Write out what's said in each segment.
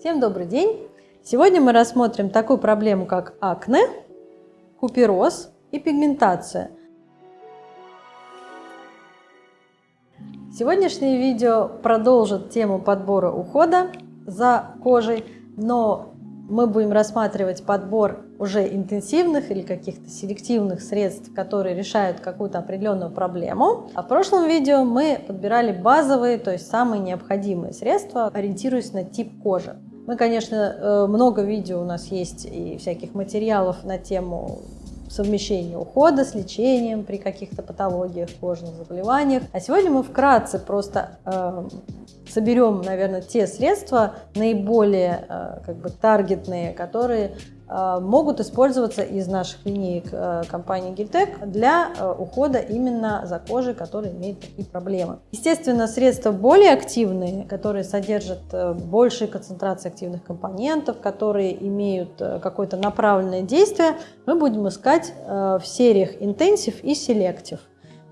Всем добрый день! Сегодня мы рассмотрим такую проблему, как акне, купероз и пигментация. Сегодняшнее видео продолжит тему подбора ухода за кожей, но мы будем рассматривать подбор уже интенсивных или каких-то селективных средств, которые решают какую-то определенную проблему. А в прошлом видео мы подбирали базовые, то есть самые необходимые средства, ориентируясь на тип кожи. Мы, конечно, э, много видео у нас есть и всяких материалов на тему совмещения ухода с лечением при каких-то патологиях, кожных заболеваниях. А сегодня мы вкратце просто э, соберем, наверное, те средства наиболее э, как бы таргетные, которые могут использоваться из наших линеек э, компании Giltec для э, ухода именно за кожей, которая имеет такие проблемы. Естественно, средства более активные, которые содержат большие концентрации активных компонентов, которые имеют какое-то направленное действие, мы будем искать в сериях Intensive и Selective.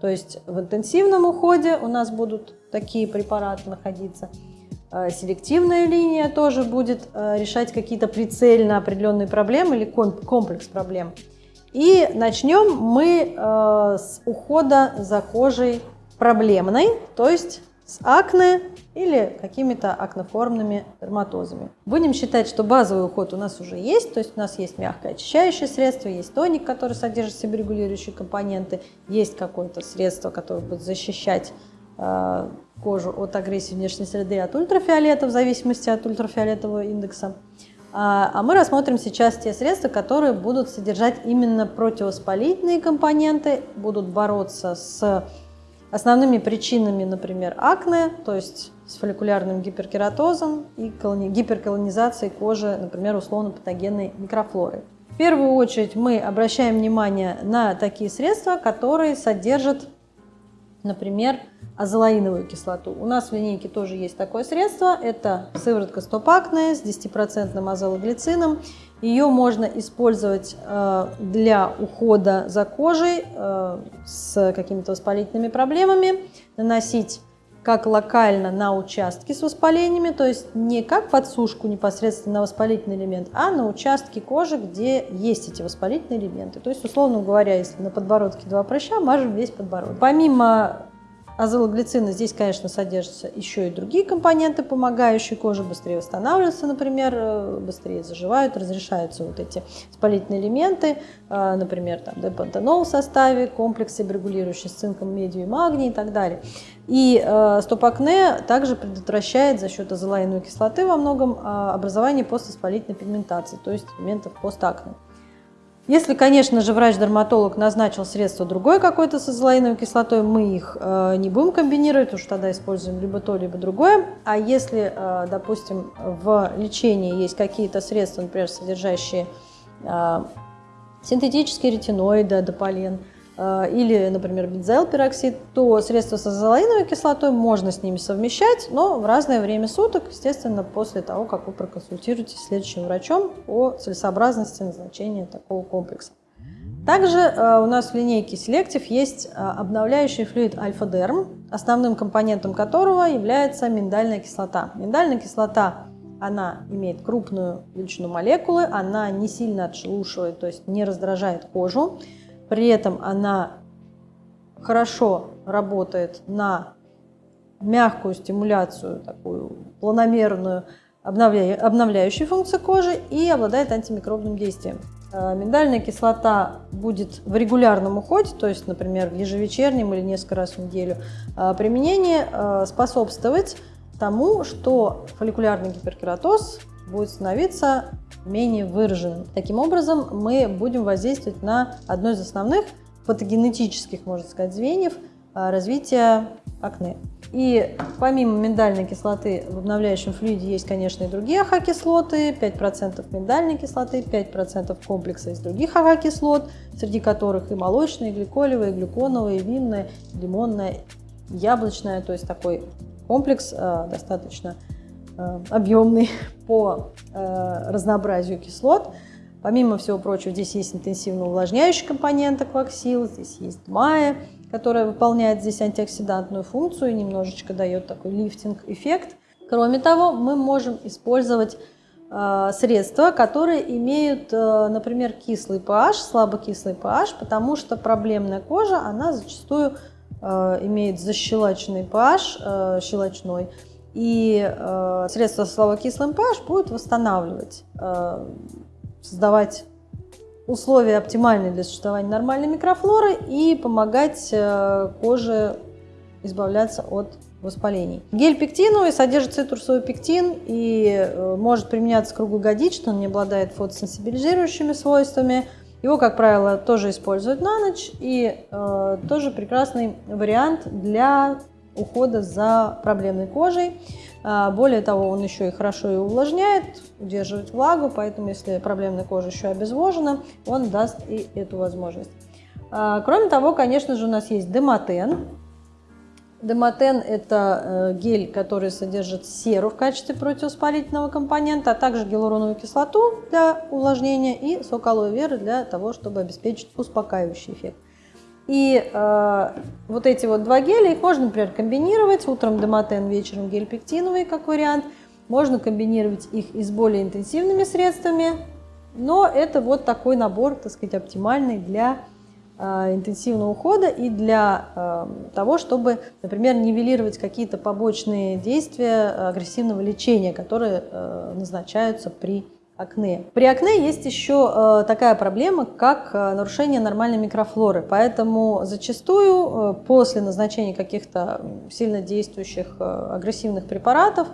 То есть в интенсивном уходе у нас будут такие препараты находиться – Э, селективная линия тоже будет э, решать какие-то прицельно определенные проблемы или комплекс проблем. И начнем мы э, с ухода за кожей проблемной, то есть с акне или какими-то акноформными дерматозами. Будем считать, что базовый уход у нас уже есть, то есть у нас есть мягкое очищающее средство, есть тоник, который содержит себе регулирующие компоненты, есть какое-то средство, которое будет защищать Э, кожу от агрессии внешней среды от ультрафиолета, в зависимости от ультрафиолетового индекса. А, а мы рассмотрим сейчас те средства, которые будут содержать именно противовоспалительные компоненты, будут бороться с основными причинами, например, акне, то есть с фолликулярным гиперкератозом и гиперколонизацией кожи, например, условно-патогенной микрофлорой. В первую очередь мы обращаем внимание на такие средства, которые содержат, например, азолаиновую кислоту. У нас в линейке тоже есть такое средство. Это сыворотка стопакная с 10% азологлицином. Ее можно использовать э, для ухода за кожей э, с какими-то воспалительными проблемами, наносить как локально на участки с воспалениями, то есть не как подсушку непосредственно на воспалительный элемент, а на участки кожи, где есть эти воспалительные элементы. То есть, условно говоря, если на подбородке два прыща, мажем весь подбородок. Помимо азологлицина здесь, конечно, содержатся еще и другие компоненты, помогающие коже быстрее восстанавливаться, например, э, быстрее заживают, разрешаются вот эти воспалительные элементы, э, например, там депантенол в составе, комплексы, регулирующие с цинком, медью и магний и так далее. И э, стоп-акне также предотвращает за счет азолаиновой кислоты во многом образование поствоспалительной пигментации, то есть элементов постакне. Если, конечно же, врач-дерматолог назначил средство другое какое-то с азолаиновой кислотой, мы их э, не будем комбинировать, уж тогда используем либо то, либо другое. А если, э, допустим, в лечении есть какие-то средства, например, содержащие э, синтетические ретиноиды, дополен, или, например, бензоилпероксид, то средства с азолаиновой кислотой можно с ними совмещать, но в разное время суток, естественно, после того, как вы проконсультируетесь с следующим врачом о целесообразности назначения такого комплекса. Также э, у нас в линейке Selective есть э, обновляющий флюид альфа-дерм, основным компонентом которого является миндальная кислота. Миндальная кислота она имеет крупную величину молекулы, она не сильно отшелушивает, то есть не раздражает кожу. При этом она хорошо работает на мягкую стимуляцию, такую планомерную, обновляющую функцию кожи и обладает антимикробным действием. Э, миндальная кислота будет в регулярном уходе, то есть, например, в ежевечернем или несколько раз в неделю э, применение э, способствовать тому, что фолликулярный гиперкератоз будет становиться менее выраженным. Таким образом, мы будем воздействовать на одно из основных патогенетических, можно сказать, звеньев а, развития акне. И помимо миндальной кислоты в обновляющем флюиде есть, конечно, и другие АХ-кислоты, 5% миндальной кислоты, 5% комплекса из других АХ-кислот, среди которых и молочные, и гликолевые, и глюконовые, и винная, лимонная, яблочная, то есть такой комплекс э, достаточно объемный по э, разнообразию кислот. Помимо всего прочего, здесь есть интенсивно увлажняющий компонент акваксил, здесь есть майя, которая выполняет здесь антиоксидантную функцию немножечко дает такой лифтинг-эффект. Кроме того, мы можем использовать э, средства, которые имеют, э, например, кислый pH, слабокислый pH, потому что проблемная кожа, она зачастую э, имеет защелоченный pH, щелочной, и средства с слабокислым pH будут восстанавливать, создавать условия оптимальные для существования нормальной микрофлоры и помогать коже избавляться от воспалений. Гель пектиновый содержит цитрусовый пектин и э, может применяться круглогодично, он не обладает фотосенсибилизирующими свойствами. Его, как правило, тоже используют на ночь и э, тоже прекрасный вариант для ухода за проблемной кожей. А, более того, он еще и хорошо и увлажняет, удерживает влагу, поэтому если проблемная кожа еще обезвожена, он даст и эту возможность. А, кроме того, конечно же, у нас есть демотен. Демотен – это э, гель, который содержит серу в качестве противовоспалительного компонента, а также гиалуроновую кислоту для увлажнения и сок алоэ веры для того, чтобы обеспечить успокаивающий эффект. И э, вот эти вот два геля, их можно, например, комбинировать. Утром демотен, вечером гель пектиновый, как вариант. Можно комбинировать их и с более интенсивными средствами. Но это вот такой набор, так сказать, оптимальный для Э, интенсивного ухода и для э, того, чтобы, например, нивелировать какие-то побочные действия агрессивного лечения, которые э, назначаются при акне. При акне есть еще такая проблема, как нарушение нормальной микрофлоры, поэтому зачастую после назначения каких-то сильно действующих агрессивных препаратов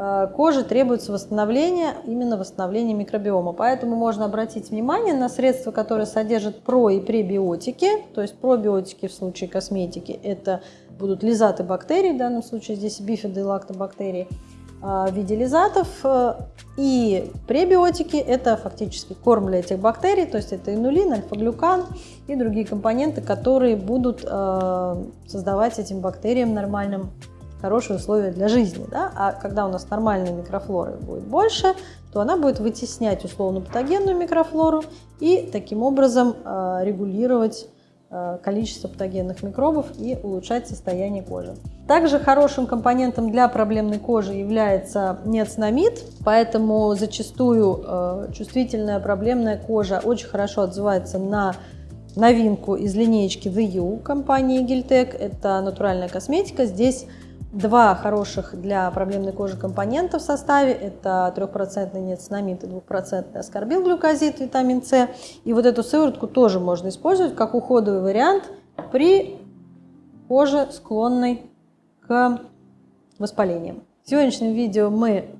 Э, коже требуется восстановление, именно восстановление микробиома. Поэтому можно обратить внимание на средства, которые содержат про- и пребиотики. То есть пробиотики в случае косметики – это будут лизаты бактерий, в данном случае здесь бифиды и лактобактерии э, в виде лизатов. Э, и пребиотики – это фактически корм для этих бактерий, то есть это инулин, альфа-глюкан и другие компоненты, которые будут создавать этим бактериям нормальным хорошие условия для жизни. Да? А когда у нас нормальной микрофлоры будет больше, то она будет вытеснять условно-патогенную микрофлору и таким образом э, регулировать э, количество патогенных микробов и улучшать состояние кожи. Также хорошим компонентом для проблемной кожи является неоцинамид, поэтому зачастую э, чувствительная проблемная кожа очень хорошо отзывается на новинку из линеечки The You компании Giltec. Это натуральная косметика. Здесь два хороших для проблемной кожи компонента в составе. Это 3% неоцинамид и 2% аскорбилглюкозид, витамин С. И вот эту сыворотку тоже можно использовать как уходовый вариант при коже, склонной к воспалениям. В сегодняшнем видео мы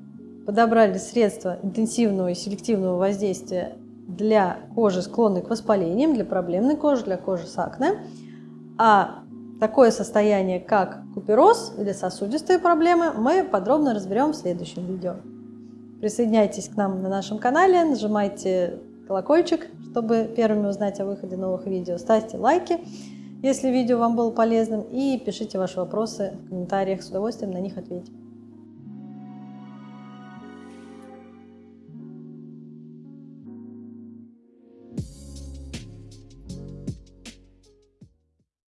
подобрали средства интенсивного и селективного воздействия для кожи, склонной к воспалениям, для проблемной кожи, для кожи с акне. А Такое состояние, как купероз или сосудистые проблемы, мы подробно разберем в следующем видео. Присоединяйтесь к нам на нашем канале, нажимайте колокольчик, чтобы первыми узнать о выходе новых видео. Ставьте лайки, если видео вам было полезным, и пишите ваши вопросы в комментариях, с удовольствием на них ответим.